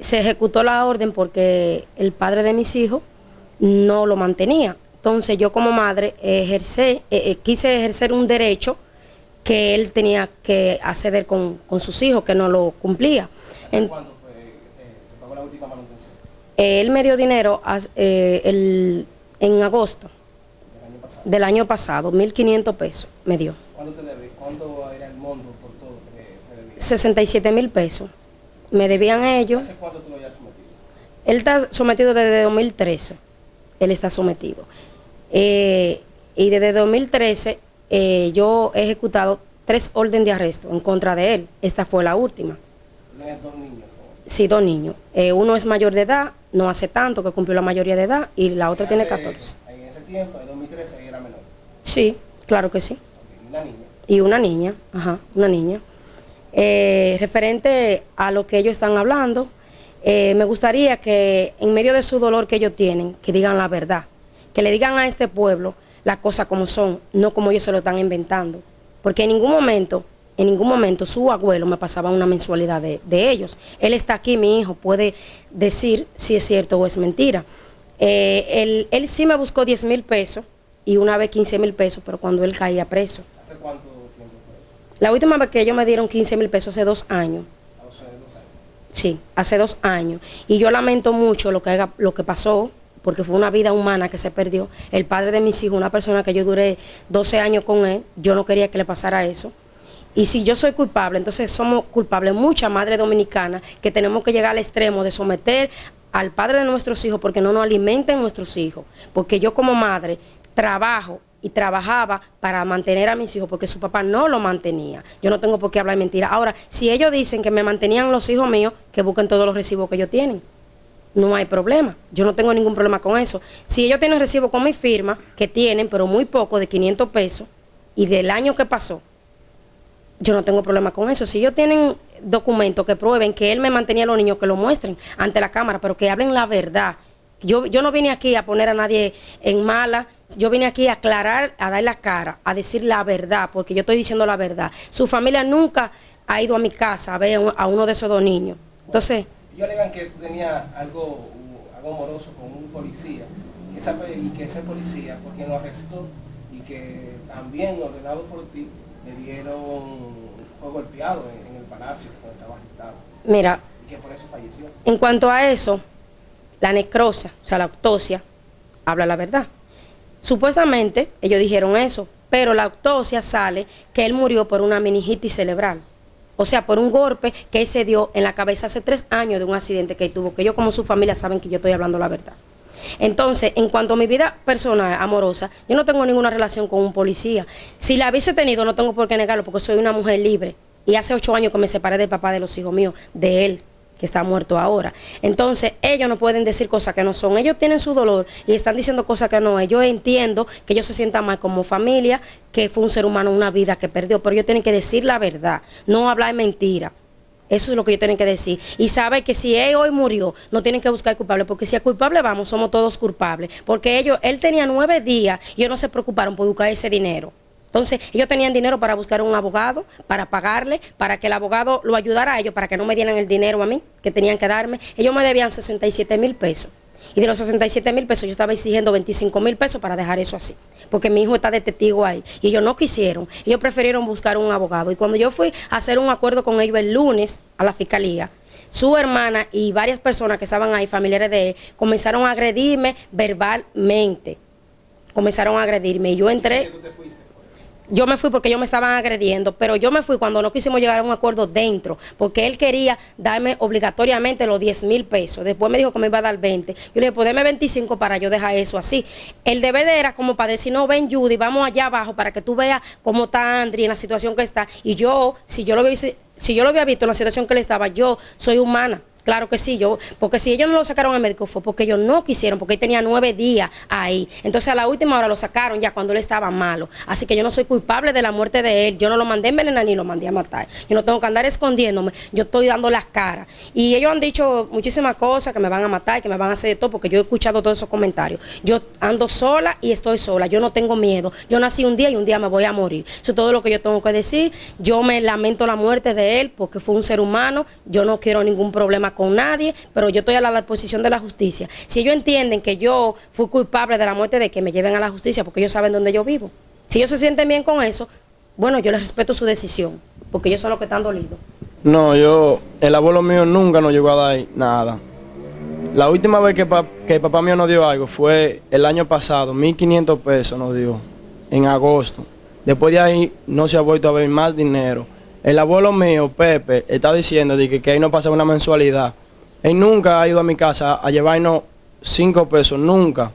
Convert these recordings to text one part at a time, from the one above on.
Se ejecutó la orden porque el padre de mis hijos no lo mantenía. Entonces yo como madre ejercé, eh, eh, quise ejercer un derecho que él tenía que acceder con, con sus hijos, que no lo cumplía. ¿Hace En- cuándo fue eh, que pagó la última manutención? eh, él me dio dinero as- eh, el- en agosto Del año pasado. del año pasado, 1.500 pesos me dio. ¿Cuánto te debe? ¿Cuánto era el monto por todo que te debía? 67 mil pesos. Me debían ellos. ¿Hace cuánto tú lo hayas sometido? Él está sometido desde 2013. Él está sometido. Eh, y desde 2013 eh, yo he ejecutado tres órdenes de arresto en contra de él. Esta fue la última. Dos niños. Sí, dos niños. Eh, uno es mayor de edad, no hace tanto que cumplió la mayoría de edad, y la otra tiene Hace- 14. En ese tiempo, en 2013, ella era menor. Sí, claro que sí. Ok, Una niña. y una niña, ajá, una niña. Eh, referente a lo que ellos están hablando, eh, me gustaría que en medio de su dolor que ellos tienen, que digan la verdad, que le digan a este pueblo las cosas como son, no como ellos se lo están inventando. Porque en ningún momento, en ningún momento su abuelo me pasaba una mensualidad de, de ellos. Él está aquí, mi hijo, puede decir si es cierto o es mentira. Eh, él, él sí me buscó 10 mil pesos y una vez 15 mil pesos, pero cuando él caía preso. ¿Hace cuánto? La última vez que ellos me dieron 15 mil pesos hace dos años. Sí, hace dos años. Y yo lamento mucho lo que, lo que pasó, porque fue una vida humana que se perdió. El padre de mis hijos, una persona que yo duré 12 años con él, yo no quería que le pasara eso. Y si yo soy culpable, entonces somos culpables muchas madres dominicanas que tenemos que llegar al extremo de someter al padre de nuestros hijos porque no nos alimenten nuestros hijos. Porque yo como madre trabajo y trabajaba para mantener a mis hijos porque su papá no lo mantenía. Yo no tengo por qué hablar mentira. Ahora, si ellos dicen que me mantenían los hijos míos, que busquen todos los recibos que ellos tienen. No hay problema. Yo no tengo ningún problema con eso. Si ellos tienen recibo con mi firma, que tienen, pero muy poco, de 500 pesos, y del año que pasó, yo no tengo problema con eso. Si ellos tienen documentos que prueben que él me mantenía a los niños, que lo muestren ante la cámara, pero que hablen la verdad. Yo, yo no vine aquí a poner a nadie en mala, yo vine aquí a aclarar, a dar la cara, a decir la verdad, porque yo estoy diciendo la verdad. Su familia nunca ha ido a mi casa a ver a un- a uno de esos dos niños. Entonces, Ellos alegan que tú tenías algo, algo amoroso con un policía y, esa y que ese policía quien lo arrestó y que también, ordenado por ti, le dieron, fue golpeado en, en el palacio cuando estaba arrestado mira, y que por eso falleció. En cuanto a eso, la necrosia, o sea, la autopsia, habla la verdad. Supuestamente ellos dijeron eso, pero la autopsia sale que él murió por una meningitis cerebral. O sea, por un golpe que él se dio en la cabeza hace tres años de un accidente que él tuvo, que ellos como su familia saben que yo estoy hablando la verdad. Entonces, en cuanto a mi vida personal, amorosa, yo no tengo ninguna relación con un policía. Si la hubiese tenido, no tengo por qué negarlo, porque soy una mujer libre. Y hace ocho años que me separé del papá de los hijos míos, de él, está muerto ahora. Entonces, ellos no pueden decir cosas que no son. Ellos tienen su dolor y están diciendo cosas que no es. Yo entiendo que ellos se sientan mal como familia, que fue un ser humano, una vida que perdió, pero ellos tienen que decir la verdad, no hablar mentira. Eso es lo que ellos tienen que decir. Y sabe que si él hoy murió, no tienen que buscar culpable, porque si es culpable vamos, somos todos culpables. Porque ellos, él tenía nueve días y ellos no se preocuparon por buscar ese dinero. Entonces, ellos tenían dinero para buscar un abogado, para pagarle, para que el abogado lo ayudara a ellos, para que no me dieran el dinero a mí, que tenían que darme. Ellos me debían 67 mil pesos. Y de los 67 mil pesos yo estaba exigiendo 25 mil pesos para dejar eso así. Porque mi hijo está de testigo ahí. Y ellos no quisieron. Ellos prefirieron buscar un abogado. Y cuando yo fui a hacer un acuerdo con ellos el lunes a la fiscalía, su hermana y varias personas que estaban ahí, familiares de él, comenzaron a agredirme verbalmente. Comenzaron a agredirme. Y yo entré. Yo me fui porque ellos me estaban agrediendo, pero yo me fui cuando no quisimos llegar a un acuerdo dentro, porque él quería darme obligatoriamente los 10 mil pesos. Después me dijo que me iba a dar 20. Yo le dije, pues deme 25 para yo dejar eso así. El deber era como para decir, no, ven Judy, vamos allá abajo para que tú veas cómo está Andri en la situación que está. Y yo, si yo lo hubiese, si yo lo había visto en la situación que él estaba, yo soy humana. Claro que sí, yo, porque si ellos no lo sacaron al médico fue porque ellos no quisieron, porque él tenía nueve días ahí. Entonces a la última hora lo sacaron ya cuando él estaba malo. Así que yo no soy culpable de la muerte de él. Yo no lo mandé a envenenar ni lo mandé a matar. Yo no tengo que andar escondiéndome. Yo estoy dando las caras. Y ellos han dicho muchísimas cosas que me van a matar, que me van a hacer de todo, porque yo he escuchado todos esos comentarios. Yo ando sola y estoy sola. Yo no tengo miedo. Yo nací un día y un día me voy a morir. Eso es todo lo que yo tengo que decir. Yo me lamento la muerte de él porque fue un ser humano. Yo no quiero ningún problema con nadie, pero yo estoy a la disposición de la justicia. Si ellos entienden que yo fui culpable de la muerte de que me lleven a la justicia, porque ellos saben dónde yo vivo. Si ellos se sienten bien con eso, bueno, yo les respeto su decisión, porque ellos son los que están dolidos. No, yo, el abuelo mío nunca nos llegó a dar nada. La última vez que, que papá mío nos dio algo fue el año pasado, 1.500 pesos nos dio, en agosto. Después de ahí no se ha vuelto a ver más dinero. El abuelo mío, Pepe, está diciendo que, que ahí no pasa una mensualidad. Él nunca ha ido a mi casa a llevarnos 5 pesos, nunca.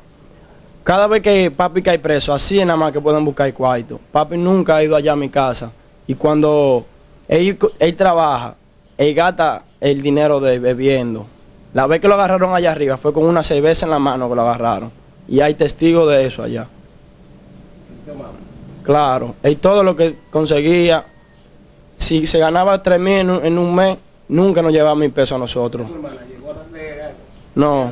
Cada vez que papi cae preso, así es nada más que pueden buscar cuarto. Papi nunca ha ido allá a mi casa. Y cuando él, él trabaja, él gasta el dinero de bebiendo. La vez que lo agarraron allá arriba fue con una cerveza en la mano que lo agarraron. Y hay testigos de eso allá. Claro, y todo lo que conseguía, si se ganaba tres mil en, un mes, nunca nos llevaba mil pesos a nosotros. No,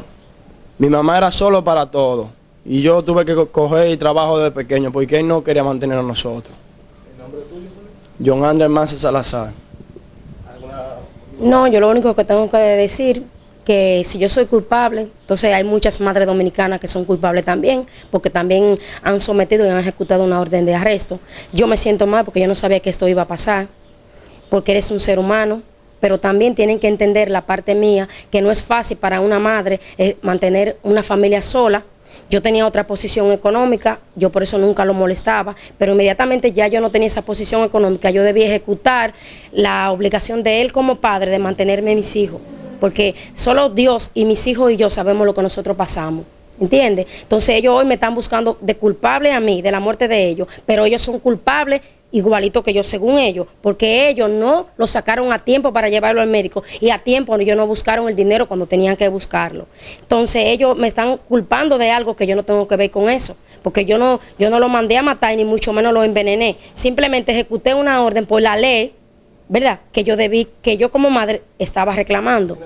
mi mamá era solo para todo. Y yo tuve que coger y trabajo desde pequeño porque él no quería mantener a nosotros. ¿El nombre tuyo? John Andrés Mance Salazar. No, yo lo único que tengo que decir que si yo soy culpable, entonces hay muchas madres dominicanas que son culpables también, porque también han sometido y han ejecutado una orden de arresto. Yo me siento mal porque yo no sabía que esto iba a pasar, porque eres un ser humano, pero también tienen que entender la parte mía, que no es fácil para una madre eh, mantener una familia sola, yo tenía otra posición económica, yo por eso nunca lo molestaba, pero inmediatamente ya yo no tenía esa posición económica, yo debía ejecutar la obligación de él como padre de mantenerme a mis hijos porque solo Dios y mis hijos y yo sabemos lo que nosotros pasamos. ¿Entiendes? Entonces ellos hoy me están buscando de culpable a mí, de la muerte de ellos, pero ellos son culpables igualito que yo según ellos, porque ellos no lo sacaron a tiempo para llevarlo al médico y a tiempo ellos no buscaron el dinero cuando tenían que buscarlo. Entonces ellos me están culpando de algo que yo no tengo que ver con eso, porque yo no, yo no lo mandé a matar ni mucho menos lo envenené, simplemente ejecuté una orden por la ley ¿verdad? Que yo debí, que yo como madre estaba reclamando.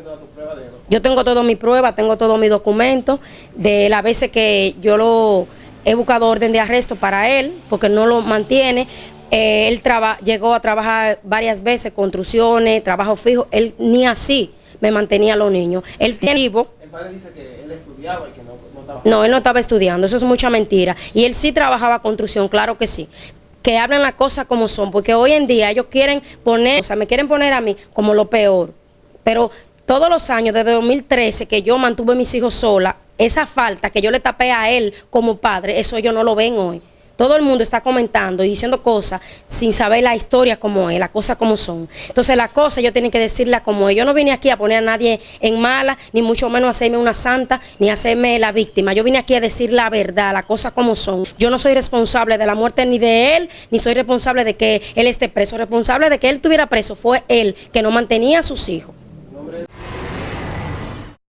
Yo tengo todas mis pruebas, tengo todos mis documentos, de las veces que yo lo he buscado orden de arresto para él, porque no lo mantiene. Eh, él llegó a trabajar varias veces, construcciones, trabajo fijo, él ni así me mantenía a los niños. Él tiene vivo. El padre dice que él estudiaba y que no, no estaba. No, él no estaba estudiando, eso es mucha mentira. Y él sí trabajaba construcción, claro que sí que hablen las cosas como son, porque hoy en día ellos quieren poner, o sea, me quieren poner a mí como lo peor. Pero todos los años, desde 2013, que yo mantuve a mis hijos sola, esa falta que yo le tapé a él como padre, eso ellos no lo ven hoy. Todo el mundo está comentando y diciendo cosas sin saber la historia como es, las cosas como son. Entonces las cosas yo tengo que decirlas como es. Yo no vine aquí a poner a nadie en mala, ni mucho menos hacerme una santa, ni hacerme la víctima. Yo vine aquí a decir la verdad, las cosas como son. Yo no soy responsable de la muerte ni de él, ni soy responsable de que él esté preso. Responsable de que él estuviera preso fue él, que no mantenía a sus hijos.